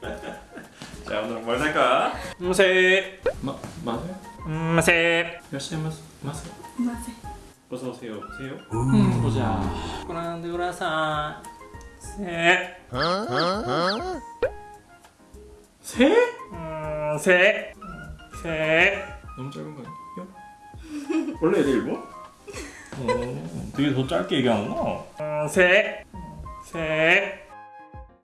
자 오늘 뭘 살까? 음세 마 마세 음세 열심히 마세 마세 마세 어서 오세요 세요 음 보자. 꾸란데 우라사 세 세? 음, 세? 세? 너무 짧은 거 아니야? 원래 애들 일본? 어, 되게 더 짧게 얘기하는구나 음, 세? 음, 세?